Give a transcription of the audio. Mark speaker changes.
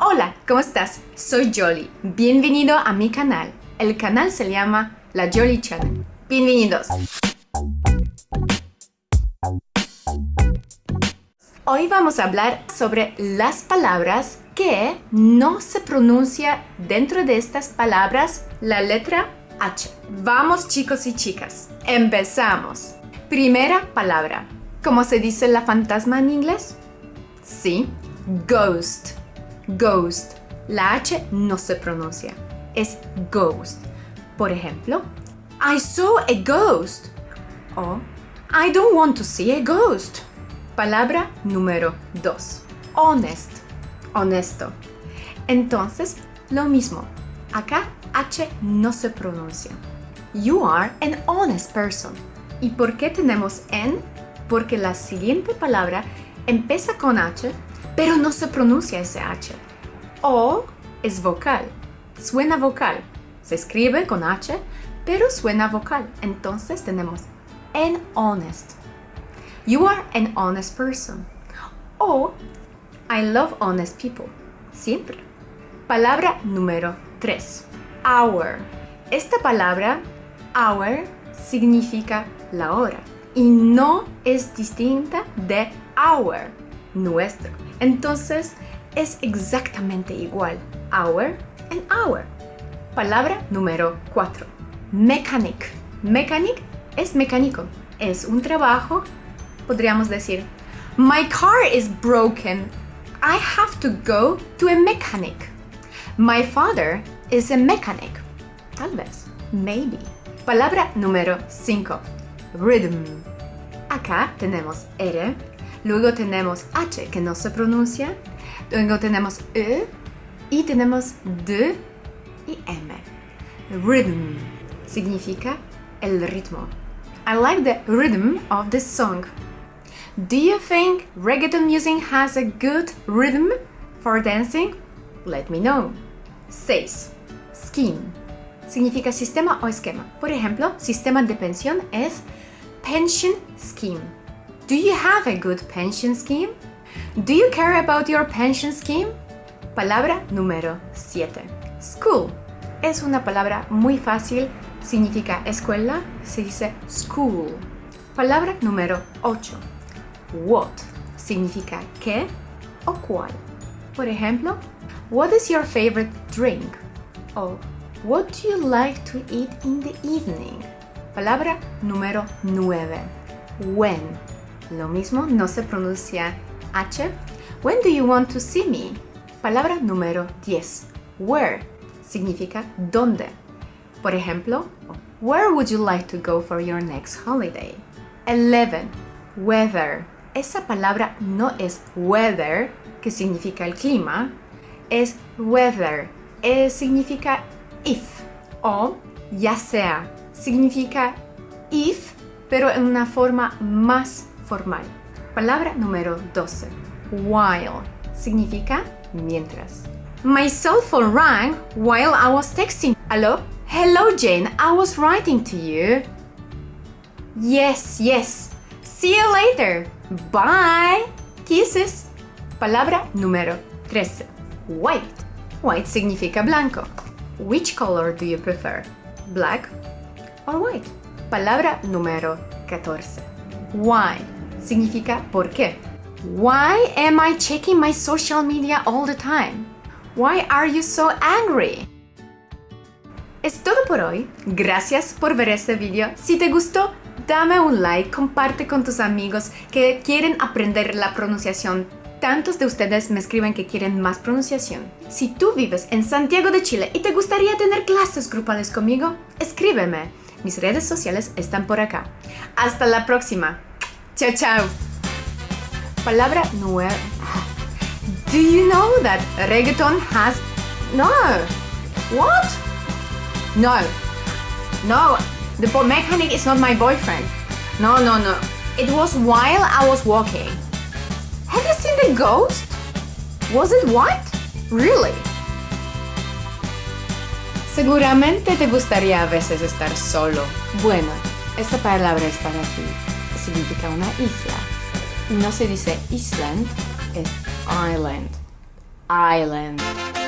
Speaker 1: Hola, ¿cómo estás? Soy Jolly. Bienvenido a mi canal. El canal se llama La Jolly Channel. Bienvenidos. Hoy vamos a hablar sobre las palabras que no se pronuncia dentro de estas palabras la letra H. Vamos chicos y chicas, empezamos. Primera palabra. ¿Cómo se dice la fantasma en inglés? Sí, ghost ghost. La H no se pronuncia, es ghost. Por ejemplo, I saw a ghost. O I don't want to see a ghost. Palabra número 2. Honest. Honesto. Entonces, lo mismo. Acá H no se pronuncia. You are an honest person. ¿Y por qué tenemos N? Porque la siguiente palabra empieza con H pero no se pronuncia ese H. O es vocal, suena vocal. Se escribe con H, pero suena vocal. Entonces tenemos an honest. You are an honest person. O I love honest people. Siempre. Palabra número 3. Hour. Esta palabra, hour, significa la hora y no es distinta de hour, nuestro. Entonces, es exactamente igual. Hour and hour. Palabra número 4. Mechanic. Mechanic es mecánico. Es un trabajo, podríamos decir, My car is broken. I have to go to a mechanic. My father is a mechanic. Tal vez. Maybe. Palabra número 5. Rhythm. Acá tenemos R, Luego tenemos H que no se pronuncia. Luego tenemos E y tenemos D y M. Rhythm significa el ritmo. I like the rhythm of this song. Do you think reggaeton music has a good rhythm for dancing? Let me know. 6. Scheme. Significa sistema o esquema. Por ejemplo, sistema de pensión es pension scheme. Do you have a good pension scheme? Do you care about your pension scheme? Palabra número 7. School. Es una palabra muy fácil, significa escuela, se dice school. Palabra número 8. What. Significa qué o cuál. Por ejemplo, What is your favorite drink? O What do you like to eat in the evening? Palabra número 9. When lo mismo, no se pronuncia H. When do you want to see me? Palabra número 10. Where significa dónde. Por ejemplo, Where would you like to go for your next holiday? 11. Weather. Esa palabra no es weather, que significa el clima, es weather, es, significa if o ya sea, significa if, pero en una forma más formal. Palabra número 12. While significa mientras. My cell phone rang while I was texting. Hello? Hello, Jane. I was writing to you. Yes, yes. See you later. Bye. Kisses. Palabra número 13. White. White significa blanco. Which color do you prefer? Black or white? Palabra número 14. Why significa por qué. Why am I checking my social media all the time? Why are you so angry? Es todo por hoy. Gracias por ver este video. Si te gustó, dame un like, comparte con tus amigos que quieren aprender la pronunciación. Tantos de ustedes me escriben que quieren más pronunciación. Si tú vives en Santiago de Chile y te gustaría tener clases grupales conmigo, escríbeme. Mis redes sociales están por acá. Hasta la próxima. Chao. Palabra nueva. Do you know that reggaeton has... No. What? No. No. The mechanic is not my boyfriend. No, no, no. It was while I was walking. Have you seen the ghost? Was it white? Really? Seguramente te gustaría a veces estar solo. Bueno, esta palabra es para ti significa una isla. No se dice island, es island. island.